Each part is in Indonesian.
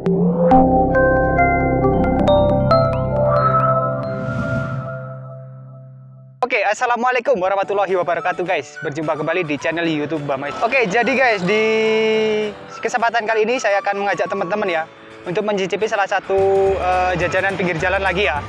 Oke, Assalamualaikum warahmatullahi wabarakatuh guys. Berjumpa kembali di channel Youtube Bamais. Oke, jadi guys, di kesempatan kali ini saya akan mengajak teman-teman ya Untuk mencicipi salah satu uh, jajanan pinggir jalan lagi ya.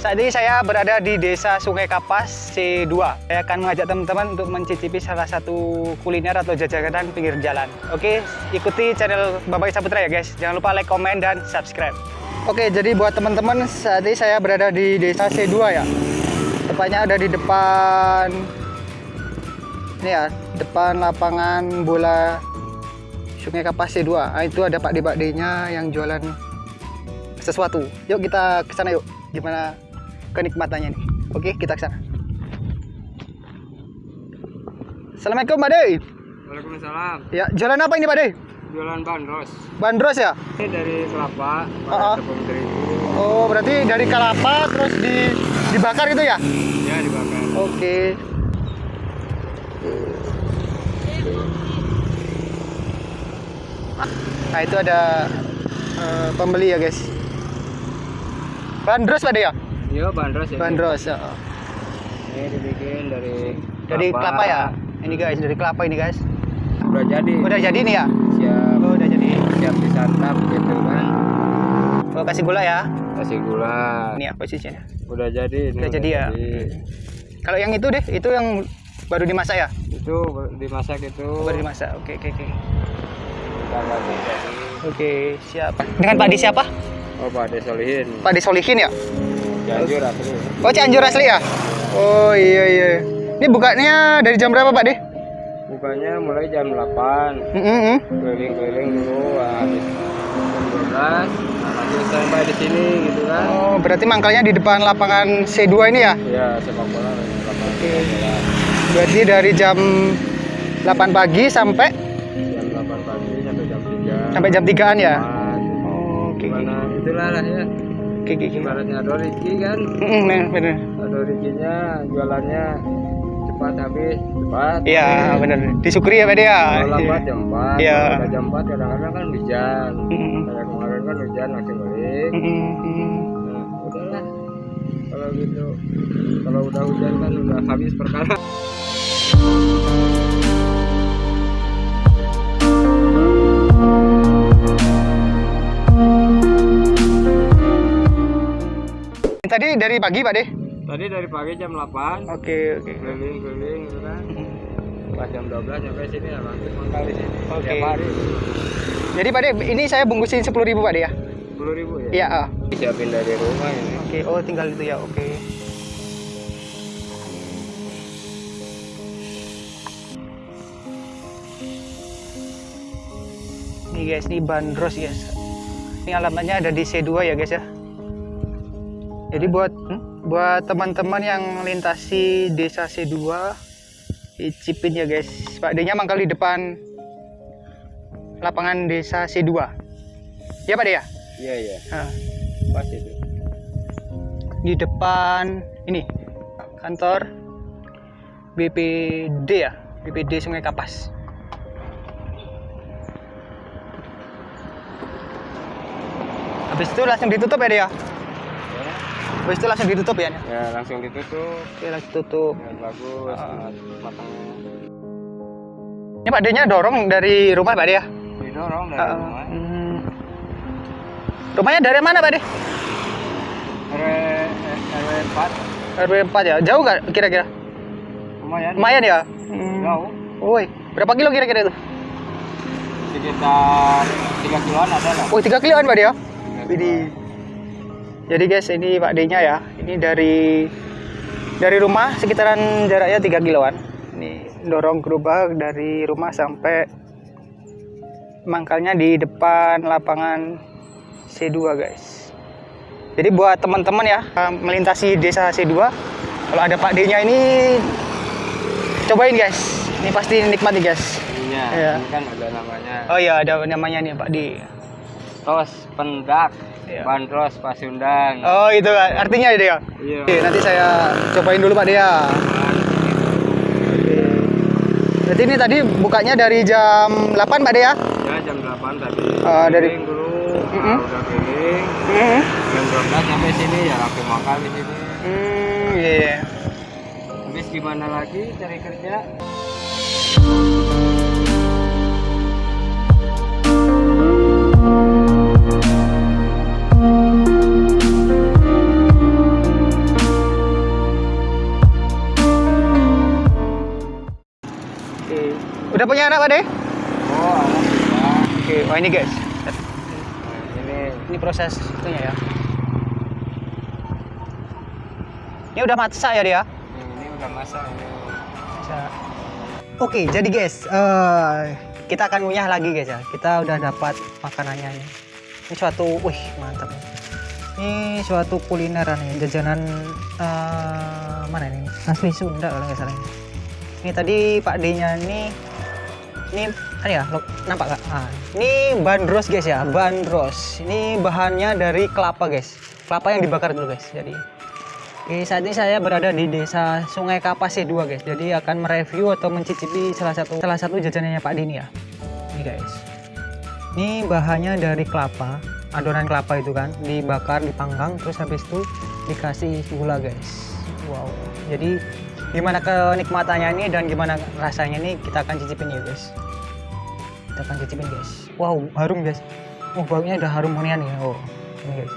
Saat ini saya berada di Desa Sungai Kapas C2. Saya akan mengajak teman-teman untuk mencicipi salah satu kuliner atau jajanan pinggir jalan. Oke, ikuti channel Bamais Saputra ya guys. Jangan lupa like, komen, dan subscribe. Oke, jadi buat teman-teman saat ini saya berada di Desa C2 ya tepatnya ada di depan ini ya depan lapangan bola Sungai Kapas C2 nah, itu ada Pak D nya yang jualan sesuatu yuk kita ke sana yuk gimana kenikmatannya nih. Oke kita ke sana. Assalamualaikum Pak Waalaikumsalam. Ya jualan apa ini Pak jualan bandros. Bandros ya? Ini dari kelapa uh -uh. tepung terigu. Oh berarti dari kelapa terus di dibakar itu ya? Ya dibakar. Oke. Nah itu ada uh, pembeli ya guys. Bandros pada ya iya bandros ya. Bandros ya. ini dibikin dari dari kelapa. ya? Ini guys dari kelapa ini guys. Udah jadi. Udah jadi nih ya? Siap. Oh, udah jadi. Siap disantap gitu kan. Oh, kasih gula ya? Kasih gula. Ini ya posisinya udah jadi ini udah jadi ya? kalau yang itu deh itu yang baru dimasak ya? Itu dimasak itu. Baru dimasak. Oke oke oke. Oke siap. Dengan Pak Di siapa? Oh Pak De Solihin. Pak Di Solihin ya Cianjur asli Oh Cianjur asli ya? Oh iya iya. Ini bukanya dari jam berapa Pak De? bukanya mulai jam 8 Mm -hmm. keliling-keliling dulu habis jam 12 langsung sampai di sini gitu kan Oh berarti mangkalnya di depan lapangan C2 ini ya? ya sepak bola lapangan Oke. Berarti dari jam 8 pagi sampai jam 8 pagi sampai jam 3 sampai jam 3-an ya? Oh, oke oke. Gimana itulah lah ya Oke oke. oke. ibaratnya ada rezeki kan bener, bener. ada rezekinya jualannya cepat habis cepat Iya bener. Disyukuri ya Pak ya? lambat jam 4 Iya. kalau udah jam 4 kadang-kadang kan hujan kayak kemarin kan hujan langsung balik. Nah, udahlah kalau gitu kalau udah hujan kan udah habis perkara Tadi dari pagi Pak De? tadi dari pagi jam 8 Oke oke. keliling-keliling gitu kan pas jam 12 sampai sini ya langsung mangkal di sini Oke. tiap hari Jadi Pak De ini saya bungkusin 10.000 Pak De ya? 10 ribu ya Iya. ah. siapin dari rumah ini Oke, oh tinggal itu ya, oke. Nih guys, ini bandros guys. Ini alamatnya ada di C2 ya guys ya. Jadi buat hmm, buat teman-teman yang melintasi desa C2 icipin ya guys. Pak D-nya mangkal di depan lapangan desa C2. Ya Pak D ya? iya iya Nah. pas itu di depan ini kantor BPD ya BPD Sungai Kapas habis itu langsung ditutup ya dia habis itu langsung ditutup ya ya langsung ditutup. Oke langsung tutup biar bagus Ah. matangnya ini Pak D-nya dorong dari rumah Pak D ya? Didorong dari Ah, rumah. Hmm. rumahnya dari mana Pak D RW RW 4 RW 4 ya? Jauh nggak kira-kira? Lumayan. Lumayan ya? Hmm. jauh. Woi, berapa kilo kira-kira itu? sekitar 3 kiloan ada lah. Oh, 3 kiloan Pak D ya? Widih. Jadi guys, ini Pak D-nya ya. Ini dari dari rumah sekitaran jaraknya 3 kiloan. Ini dorong gerobak dari rumah sampai mangkalnya di depan lapangan C2 guys. Jadi buat teman-teman ya melintasi desa C2, kalau ada Pak D-nya ini cobain guys. Ini pasti nikmat nih guys. Iya. ini kan ada namanya Oh iya, ada namanya nih Pak D. tos pendak Iya. bandros pasundang Oh itu artinya ya. iya Oke, nanti saya cobain dulu Pak Dea. Berarti ini tadi bukanya dari jam 8 Pak Dea? ya jam 8 tadi Ah, dari- dulu Mm-mm. Nah, udah keliling Hmm. jam 12 sampai sini ya langsung makan di sini Hmm, iya. Habis gimana lagi cari kerja? Punya anak, Pak De? Oh, alhamdulillah. Oke, oh ini guys. Ini Ini proses itunya ya. Ini udah masak ya dia? ini udah masak ini. Oke, jadi guys, eh, kita akan ngunyah lagi guys ya. Kita udah dapat makanannya nih. Ini suatu, wih mantap. Ini suatu kulineran nih, jajanan eh, mana ini? Asli Sunda kalau nggak salah. ini. Ini tadi Pak D-nya ini, ini kan ya, nampak nggak? Ah, ini bandros guys ya, bandros. Ini bahannya dari kelapa guys, kelapa yang dibakar dulu guys. Jadi Oke, saat ini saya berada di desa Sungai Kapas C2 guys. Jadi akan mereview atau mencicipi salah satu salah satu jajanannya Pak Dini ya. Ini guys. Ini bahannya dari kelapa, adonan kelapa itu kan, dibakar, dipanggang, terus habis itu dikasih gula guys. Wow. Jadi gimana kenikmatannya ini dan gimana rasanya ini kita akan cicipin ya guys. Kita akan cicipin guys. Wow, harum guys. Oh, baunya udah harum nih. Oh, ini guys.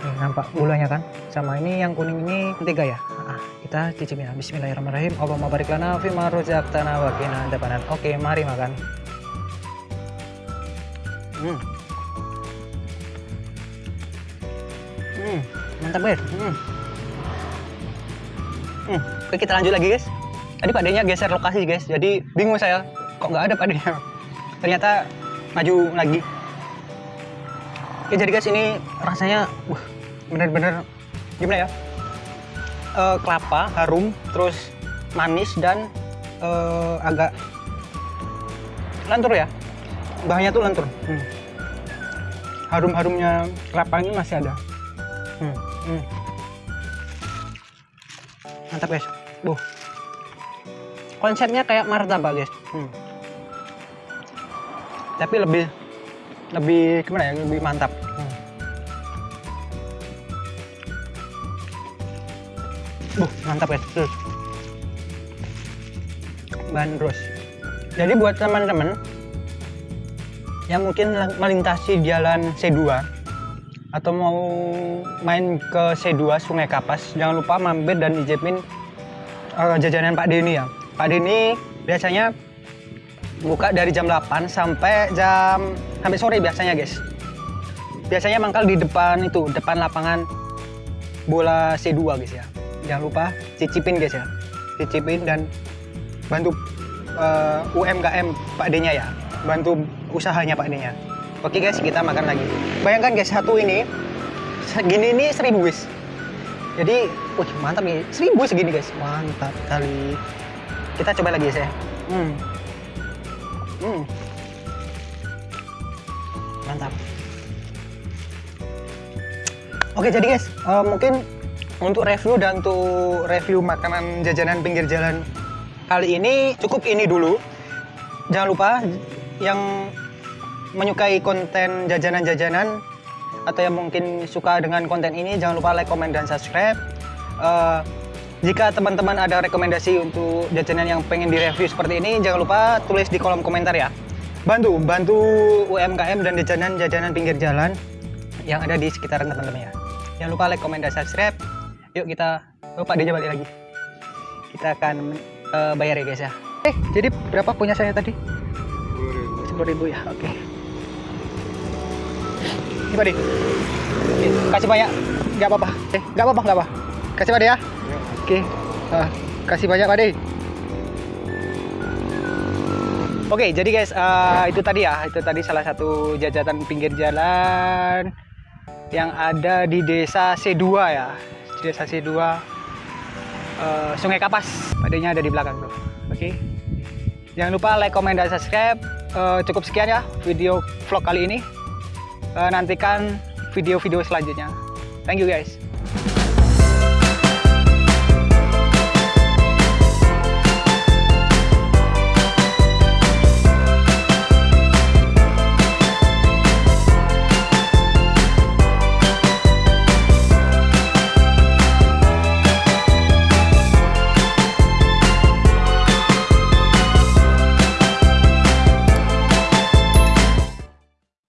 Nih, nampak gulanya kan? Sama ini yang kuning ini tiga ya. Ah, kita cicipin ya. Bismillahirrahmanirrahim. Allahumma barik lana fi ma razaqtana wa qina adzabannar. Oke, mari makan. Hmm. Hmm, mantap guys. Hmm. Hmm. Oke, kita lanjut lagi guys. Tadi Pak D-nya geser lokasi guys. Jadi bingung saya. Kok nggak ada Pak D-nya? Ternyata maju lagi. Oke, jadi guys ini rasanya wah, bener-bener gimana ya? Eh, kelapa harum, terus manis dan eh, agak lentur ya. Bahannya tuh lentur. Hmm. Harum-harumnya kelapa ini masih ada. Hmm. Hmm. Mantap guys. Buh. Konsepnya kayak martabak guys. Hmm. Tapi lebih lebih gimana ya lebih mantap hmm. Mantap ya terus bandros jadi buat teman-teman yang mungkin melintasi jalan C2 atau mau main ke C2 Sungai Kapas jangan lupa mampir dan icipin eh, jajanan Pak Denny ya. Pak Denny biasanya buka dari jam 8 sampai jam sampai sore biasanya guys. Biasanya mangkal di depan itu depan lapangan bola C2 guys ya. Jangan lupa cicipin guys ya. Cicipin dan bantu eh, UMKM Pak D-nya ya. Bantu usahanya Pak D-nya oke guys kita makan lagi bayangkan guys satu ini segini ini seribu guys jadi wih mantap nih seribu segini guys mantap kali kita coba lagi guys ya hmm. Hmm. Mantap. Oke jadi guys, eh, mungkin untuk review dan untuk review makanan jajanan pinggir jalan kali ini cukup ini dulu. Jangan lupa yang menyukai konten jajanan-jajanan atau yang mungkin suka dengan konten ini jangan lupa like, comment, dan subscribe. Eh, jika teman-teman ada rekomendasi untuk jajanan yang pengen direview seperti ini, jangan lupa tulis di kolom komentar ya. Bantu, bantu UMKM dan jajanan-jajanan pinggir jalan yang ada di sekitaran teman-teman ya. Jangan lupa like, comment, dan subscribe. Yuk kita, oh Pak Deja balik lagi. Kita akan eh, bayar ya guys ya. Eh, jadi berapa punya saya tadi? 10 ribu ya, oke. Ini Pak Kasih banyak, nggak apa-apa. Eh, nggak apa-apa, nggak apa. Kasih Pak ya. Oke, ah, kasih banyak Pak De. Oke, jadi guys, ah, itu tadi ya, itu tadi salah satu jajanan pinggir jalan yang ada di desa C2 ya, desa C2 eh, Sungai Kapas. Padanya ada di belakang tuh. Oke, jangan lupa like, comment, dan subscribe. Eh, cukup sekian ya video vlog kali ini. Eh, nantikan video-video selanjutnya. Thank you guys.